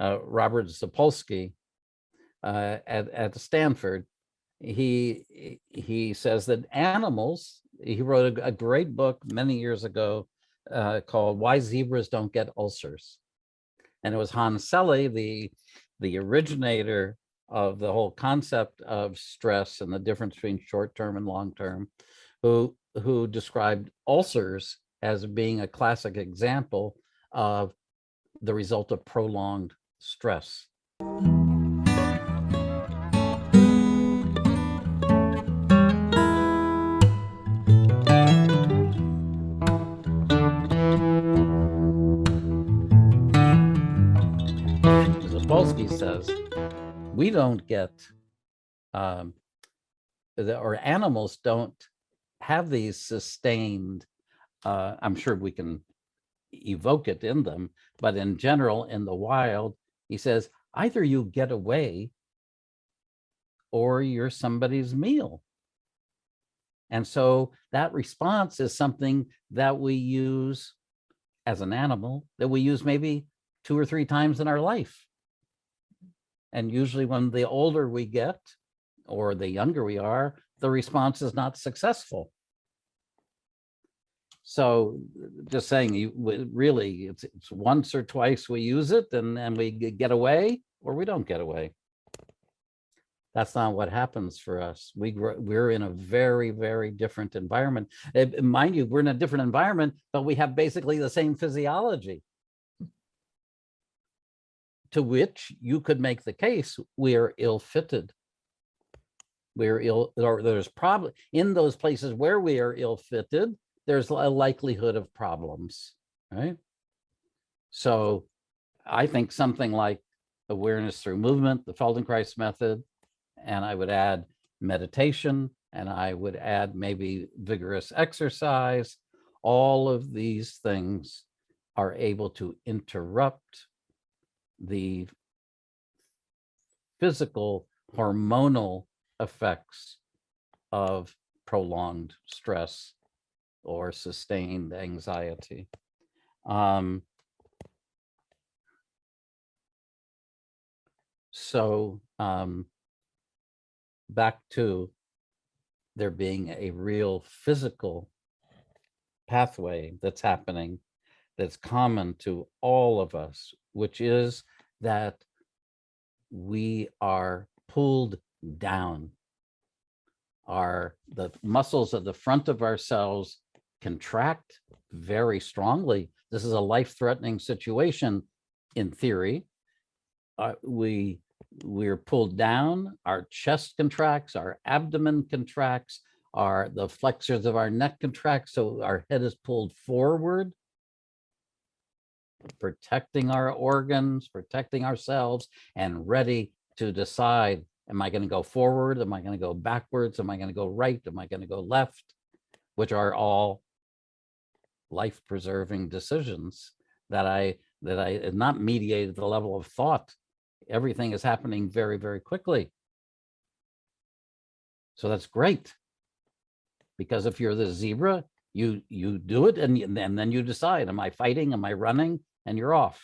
uh, Robert Sapolsky uh, at, at Stanford, he he says that animals, he wrote a, a great book many years ago uh, called Why Zebras Don't Get Ulcers. And it was Hans Selye, the, the originator of the whole concept of stress and the difference between short-term and long-term, who, who described ulcers as being a classic example of the result of prolonged stress. Sapolsky says, we don't get, um, the, or animals don't have these sustained, uh, I'm sure we can evoke it in them, but in general, in the wild, he says, either you get away or you're somebody's meal. And so that response is something that we use as an animal that we use maybe two or three times in our life. And usually when the older we get or the younger we are, the response is not successful. So just saying you really it's, it's once or twice we use it and then we get away or we don't get away. That's not what happens for us. We we're in a very, very different environment. Mind you, we're in a different environment, but we have basically the same physiology to which you could make the case we are ill-fitted. We're ill, or there's probably in those places where we are ill-fitted, there's a likelihood of problems, right? So I think something like awareness through movement, the Feldenkrais method, and I would add meditation, and I would add maybe vigorous exercise. All of these things are able to interrupt the physical hormonal effects of prolonged stress or sustained anxiety. Um, so um, back to there being a real physical pathway that's happening that's common to all of us, which is that we are pulled down. Our the muscles of the front of our cells contract very strongly. This is a life-threatening situation in theory. Uh, we we're pulled down, our chest contracts, our abdomen contracts, our the flexors of our neck contract, so our head is pulled forward protecting our organs, protecting ourselves, and ready to decide, am I going to go forward? Am I going to go backwards? Am I going to go right? Am I going to go left? Which are all life-preserving decisions that I that I not mediated the level of thought. Everything is happening very, very quickly. So that's great. Because if you're the zebra, you you do it and, and then you decide, am I fighting? Am I running? and you're off.